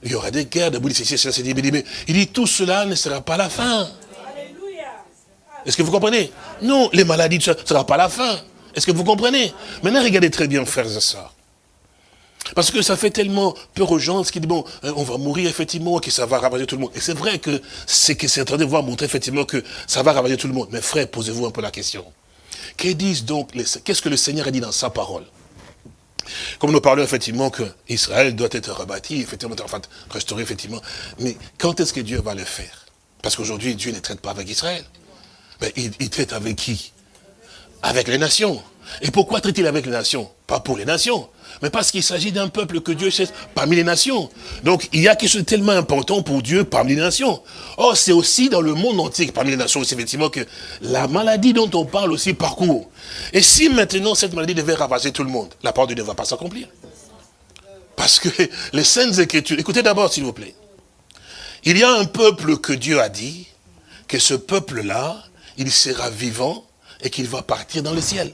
Il y aura des guerres, des boules, cela, il dit, tout cela ne sera pas la fin. Est-ce que vous comprenez? Non, les maladies, ce ne sera pas la fin. Est-ce que vous comprenez? Maintenant, regardez très bien, frères et sœurs. Parce que ça fait tellement peur aux gens, ce qui dit, bon, euh, on va mourir effectivement, que ça va ravager tout le monde. Et c'est vrai que c'est que c'est en train de voir montrer effectivement que ça va ravager tout le monde. Mais frère, posez-vous un peu la question. Que qu'est-ce que le Seigneur a dit dans sa parole? Comme nous parlons effectivement qu'Israël doit être rebâti, effectivement, enfin, restauré effectivement. Mais quand est-ce que Dieu va le faire? Parce qu'aujourd'hui, Dieu ne traite pas avec Israël. Ben, il, traite avec qui? Avec les nations. Et pourquoi traite-t-il avec les nations? Pas pour les nations, mais parce qu'il s'agit d'un peuple que Dieu cherche parmi les nations. Donc, il y a quelque chose de tellement important pour Dieu parmi les nations. Or, c'est aussi dans le monde entier, parmi les nations, c'est effectivement que la maladie dont on parle aussi parcourt. Et si maintenant cette maladie devait ravager tout le monde, la parole de Dieu ne va pas s'accomplir. Parce que les saintes écritures, écoutez d'abord s'il vous plaît. Il y a un peuple que Dieu a dit, que ce peuple-là, il sera vivant et qu'il va partir dans le ciel.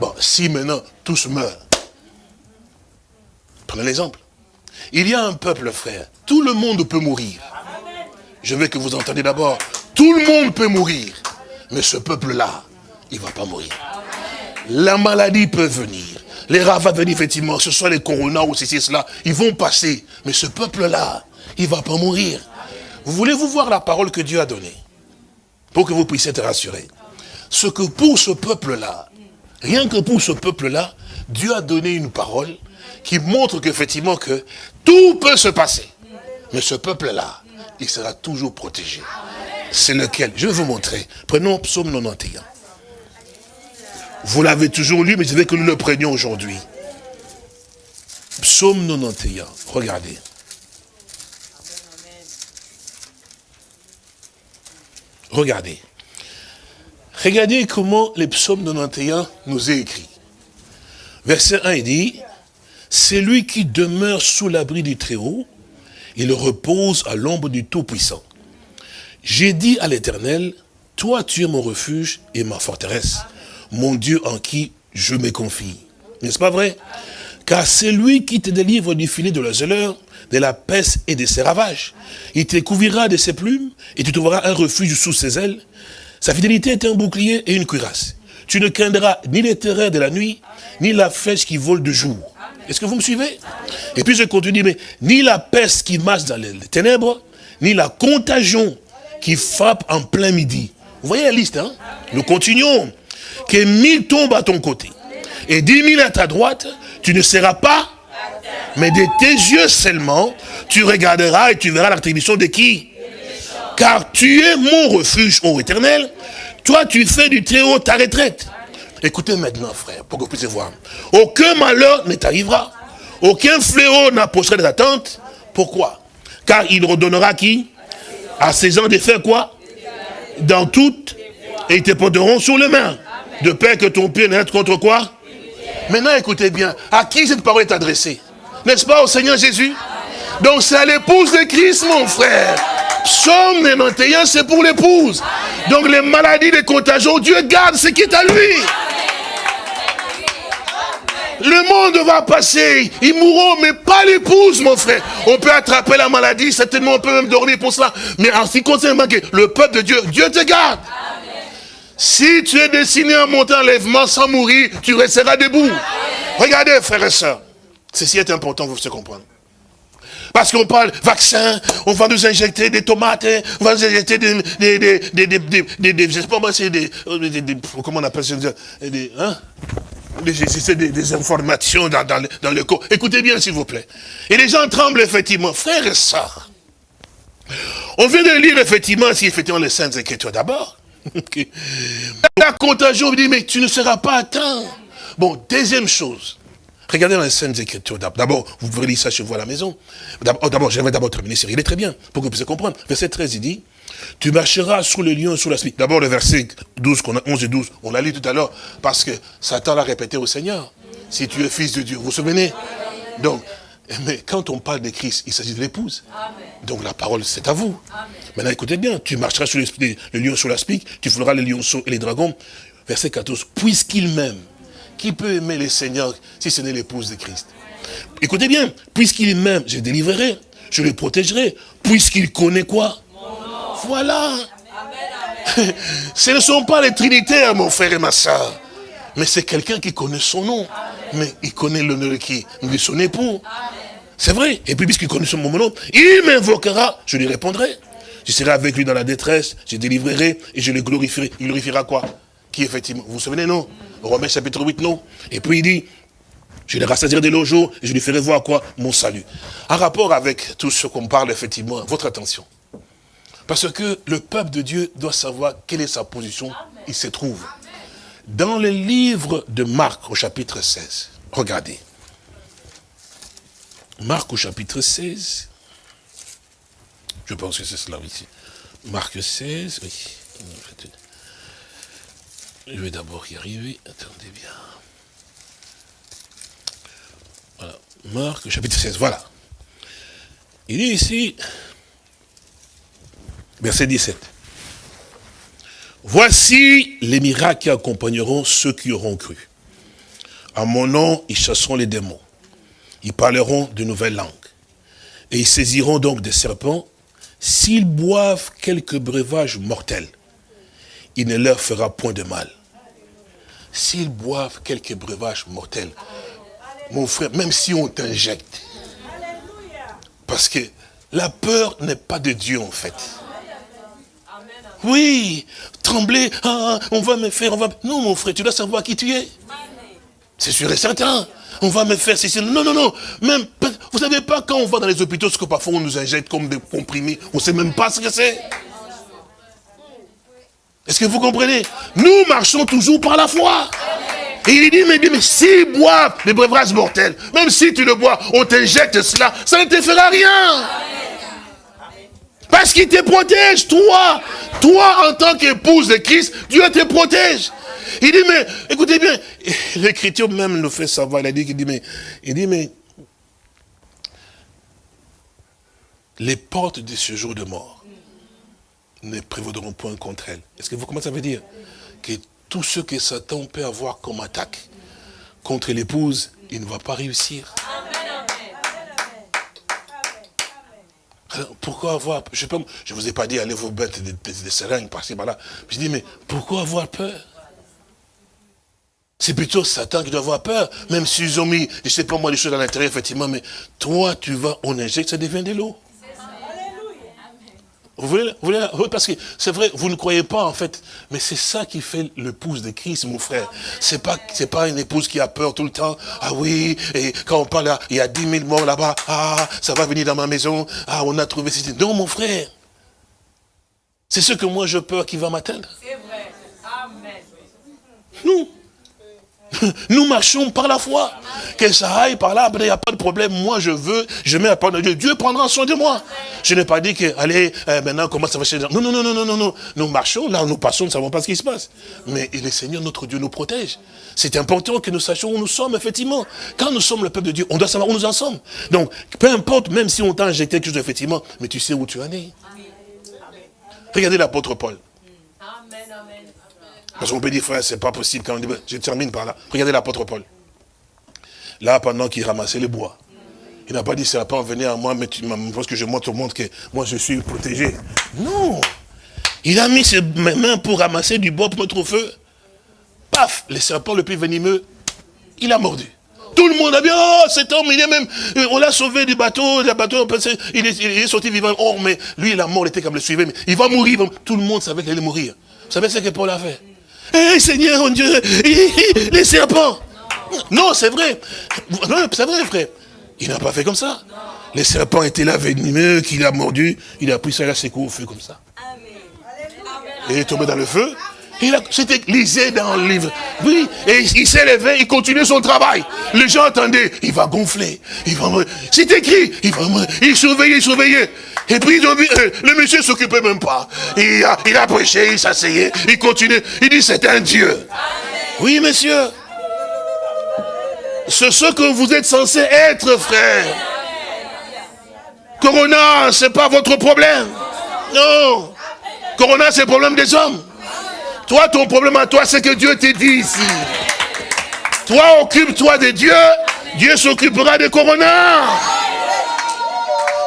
Bon, si maintenant tous meurent, prenez l'exemple. Il y a un peuple, frère, tout le monde peut mourir. Je veux que vous entendiez d'abord, tout le monde peut mourir, mais ce peuple-là, il ne va pas mourir. La maladie peut venir, les rats venir, effectivement, ce soit les coronas ou ceci, cela, ils vont passer, mais ce peuple-là, il ne va pas mourir. Vous voulez-vous voir la parole que Dieu a donnée? Pour que vous puissiez être rassurés. Ce que pour ce peuple-là, Rien que pour ce peuple-là, Dieu a donné une parole qui montre qu'effectivement que tout peut se passer. Mais ce peuple-là, il sera toujours protégé. C'est lequel? Je vais vous montrer. Prenons Psaume 91. Vous l'avez toujours lu, mais je veux que nous le prenions aujourd'hui. Psaume 91. Regardez. Regardez. Regardez comment les psaumes 91 nous est écrit. Verset 1, il dit, c'est lui qui demeure sous l'abri du Très-Haut, il repose à l'ombre du Tout-Puissant. J'ai dit à l'Éternel, toi tu es mon refuge et ma forteresse, mon Dieu en qui je me confie. N'est-ce pas vrai? Car c'est lui qui te délivre du filet de la zéleur, de la peste et de ses ravages. Il te couvrira de ses plumes et tu trouveras un refuge sous ses ailes. Sa fidélité est un bouclier et une cuirasse. Tu ne craindras ni les terreurs de la nuit, ni la flèche qui vole de jour. Est-ce que vous me suivez? Et puis je continue, mais ni la peste qui marche dans les ténèbres, ni la contagion qui frappe en plein midi. Vous voyez la liste, hein? Nous continuons. Que mille tombent à ton côté et dix mille à ta droite, tu ne seras pas, mais de tes yeux seulement, tu regarderas et tu verras l'attribution de qui? Car tu es mon refuge, ô éternel. Toi, tu fais du très haut ta retraite. Écoutez maintenant, frère, pour que vous puissiez voir. Aucun malheur ne t'arrivera. Aucun fléau n'approchera de ta tente. Pourquoi? Car il redonnera qui? À ces gens de faire quoi? Dans toutes. Et ils te porteront sur les mains. De peur que ton pied n'être contre quoi? Maintenant, écoutez bien. À qui cette parole est adressée? N'est-ce pas au Seigneur Jésus? Donc c'est à l'épouse de Christ, mon frère. Psaume 91, c'est pour l'épouse. Donc les maladies, les contagions, Dieu garde ce qui est à lui. Le monde va passer, ils mourront, mais pas l'épouse, mon frère. On peut attraper la maladie, certainement on peut même dormir pour cela. Mais en ce qui concerne le peuple de Dieu, Dieu te garde. Si tu es destiné à monter un lèvement sans mourir, tu resteras debout. Regardez, frères et sœurs, ceci est important, vous se comprendre. Parce qu'on parle vaccin, on va nous injecter des tomates, on va nous injecter des, des, des, des, des, des je sais pas moi, c'est des, comment on appelle ça, des, hein? Des, des, informations dans, dans, dans le corps. Écoutez bien, s'il vous plaît. Et les gens tremblent, effectivement. Frères et sœurs, on vient de lire, effectivement, si effectivement les saintes écritures d'abord. La contagion, on dit, mais tu ne seras pas atteint. Bon, deuxième chose. Regardez dans les scènes Écritures. D'abord, vous pouvez lire ça chez vous à la maison. D'abord, j'aimerais d'abord terminer ce Il est très bien, pour que vous puissiez comprendre. Verset 13, il dit, tu marcheras sous le lion, sous la spie. D'abord, le verset 12, qu'on a 11 et 12, on l'a lu tout à l'heure, parce que Satan l'a répété au Seigneur. Si tu es fils de Dieu, vous vous souvenez Donc, mais quand on parle de Christ, il s'agit de l'épouse. Donc la parole, c'est à vous. Maintenant, écoutez bien, tu marcheras sous le, lion, sous la spique, tu fouleras les lionceaux et les dragons. Verset 14, puisqu'il m'aime, qui peut aimer le Seigneur si ce n'est l'épouse de Christ? Écoutez bien, puisqu'il m'aime, je délivrerai, je le protégerai, puisqu'il connaît quoi? Voilà. Ce ne sont pas les trinitaires, mon frère et ma soeur. Mais c'est quelqu'un qui connaît son nom. Mais il connaît le nom de qui De son époux. C'est vrai. Et puis, puisqu'il connaît son nom, il m'invoquera, je lui répondrai. Je serai avec lui dans la détresse, je délivrerai et je le glorifierai. Il glorifiera quoi? Effectivement Vous vous souvenez, non? Romains chapitre 8, non? Et puis il dit, je les rassasirai de jours et je lui ferai voir quoi? Mon salut. En rapport avec tout ce qu'on parle, effectivement, votre attention. Parce que le peuple de Dieu doit savoir quelle est sa position, il se trouve. Dans le livre de Marc au chapitre 16, regardez. Marc au chapitre 16, je pense que c'est cela ici. Marc 16, oui. Je vais d'abord y arriver, attendez bien. Voilà, Marc chapitre 16, voilà. Il dit ici, verset 17. Voici les miracles qui accompagneront ceux qui auront cru. À mon nom, ils chasseront les démons. Ils parleront de nouvelles langues. Et ils saisiront donc des serpents. S'ils boivent quelques breuvages mortels, il ne leur fera point de mal. S'ils boivent quelques breuvages mortels, mon frère, même si on t'injecte, parce que la peur n'est pas de Dieu en fait. Oui, trembler, ah, on va me faire, on va... Non mon frère, tu dois savoir qui tu es. C'est sûr et certain. On va me faire ceci. Non, non, non. Même, vous savez pas quand on va dans les hôpitaux, ce que parfois on nous injecte comme des comprimés, on sait même pas ce que c'est. Est-ce que vous comprenez? Nous marchons toujours par la foi. Et il dit, mais, mais si bois les breuvages mortels, même si tu le bois, on t'injecte cela, ça ne te fera rien. Parce qu'il te protège, toi. Toi, en tant qu'épouse de Christ, Dieu te protège. Il dit, mais, écoutez bien, l'écriture même nous fait savoir, il a dit, il dit, mais, il dit, mais, les portes de ce jour de mort ne prévaudront point contre elles. Est-ce que vous comprenez ça veut dire? Que tout ce que Satan peut avoir comme attaque contre l'épouse, il ne va pas réussir. pourquoi avoir, je ne vous ai pas dit, allez vous mettre des, des, seringues par-ci, par-là. Je dis, mais pourquoi avoir peur? C'est plutôt Satan qui doit avoir peur, même s'ils ont mis, je ne sais pas moi, les choses à l'intérieur, effectivement, mais toi, tu vas, on injecte, ça devient de l'eau. Vous voulez, vous voulez, oui, parce que c'est vrai, vous ne croyez pas en fait, mais c'est ça qui fait l'épouse de Christ, mon frère. C'est pas, c'est pas une épouse qui a peur tout le temps. Ah oui, et quand on parle là, il y a 10 000 morts là-bas. Ah, ça va venir dans ma maison. Ah, on a trouvé ceci. Non, mon frère. C'est ce que moi je peur qui va m'atteindre. C'est vrai. Amen. Nous. Nous marchons par la foi. Que ça aille par là, il n'y a pas de problème. Moi, je veux, je mets la parole de Dieu. Dieu prendra soin de moi. Je n'ai pas dit que, allez, euh, maintenant, comment ça va chez Non, non, non, non, non, non, non. Nous marchons, là, nous passons, nous ne savons pas ce qui se passe. Mais le Seigneur, notre Dieu, nous protège. C'est important que nous sachions où nous sommes, effectivement. Quand nous sommes le peuple de Dieu, on doit savoir où nous en sommes. Donc, peu importe, même si on t'a injecté quelque chose, effectivement, mais tu sais où tu en es. Regardez l'apôtre Paul. Parce qu'on peut dire, frère, c'est pas possible. Quand on dit, je termine par là. Regardez l'apôtre Paul. Là, pendant qu'il ramassait les bois, il n'a pas dit, ça va pas venir à moi, mais tu, parce que je montre au monde que moi, je suis protégé. Non. Il a mis ses mains pour ramasser du bois pour mettre au feu. Paf, le serpent le plus venimeux, il a mordu. Tout le monde a dit, oh, cet homme, il est même, euh, on l'a sauvé du bateau, le bateau, il est, il est sorti vivant. Oh, mais lui, la mort était comme le suivait, mais il va mourir. Tout le monde savait qu'il allait mourir. Vous savez ce que Paul a fait? Hé Seigneur, mon Dieu, les serpents. Non, c'est vrai. C'est vrai, frère. Il n'a pas fait comme ça. Les serpents étaient là, venimeux, qu'il a mordu. Il a pris ça, il a secoué au feu comme ça. Et il est tombé dans le feu. C'était lisé dans le livre. Oui, et il s'est levé, il continuait son travail. Les gens attendaient, il va gonfler. Il va C'est écrit, il va Il surveillait, il surveillait. Et puis euh, le monsieur s'occupait même pas. Il a, il a prêché, il s'asseyait, il continuait. Il dit c'est un Dieu. Oui, monsieur. C'est ce que vous êtes censé être, frère. Corona, c'est pas votre problème. Non. Corona, c'est le problème des hommes. Toi, ton problème à toi, c'est que Dieu te dit ici. Toi, occupe-toi de Dieu. Dieu s'occupera de Corona.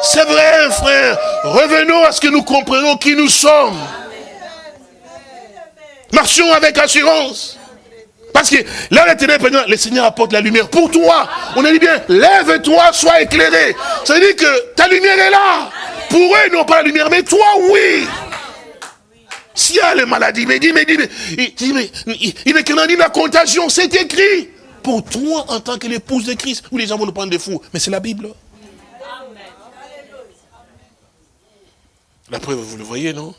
C'est vrai, frère. Revenons à ce que nous comprenons qui nous sommes. Marchons avec assurance. Parce que là, le Seigneur apporte la lumière pour toi. On a dit bien, lève-toi, sois éclairé. Ça veut dire que ta lumière est là. Pour eux, ils n'ont pas la lumière, mais toi, oui. S'il y a les maladies, mais dis, mais dis, mais, il, mais, il est a dit la contagion, c'est écrit. Pour toi, en tant que l'épouse de Christ, où les gens vont nous prendre des fous. Mais c'est la Bible. La preuve, vous le voyez, non?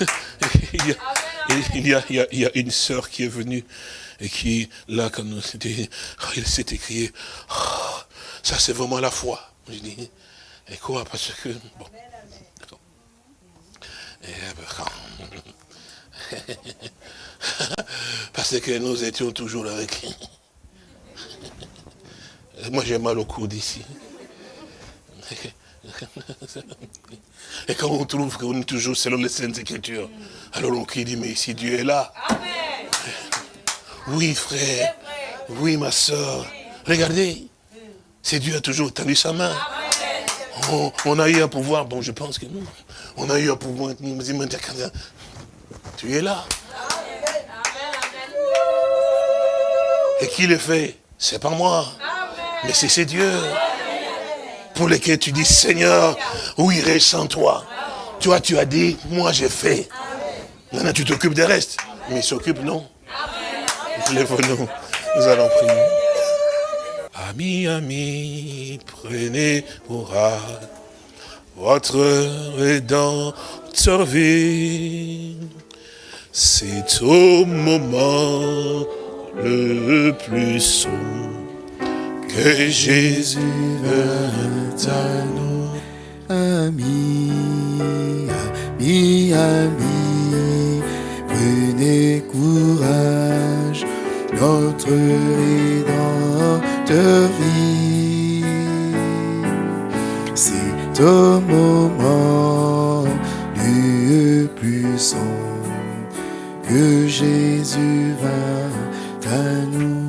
Il y, a, il, y a, une sœur qui est venue et qui, là, quand nous oh, il s'est écrit, oh, ça c'est vraiment la foi. Je dis, et quoi? Parce que, bon. Parce que nous étions toujours avec. Moi j'ai mal au cou d'ici. Et quand on trouve qu'on est toujours selon les Saintes Écritures, alors on dit, mais si Dieu est là. Oui, frère. Oui, ma soeur. Regardez. C'est Dieu a toujours tendu sa main. On, a eu un pouvoir, bon, je pense que nous, on a eu un pouvoir, tu es là. Et qui le fait? C'est pas moi. Mais c'est Dieu pour lesquels tu dis, Seigneur, où irai sans toi? Toi, tu as dit, moi j'ai fait. Maintenant, tu t'occupes des restes. Mais il s'occupe, non? Lève-nous, nous allons prier. Amis, amis, prenez courage. Votre rédempteur vie. C'est au moment le plus sombre que Jésus vint à nous. Amis, amis, amis, prenez courage, notre Rédempteur vit. Au moment plus sombre que Jésus vint à nous.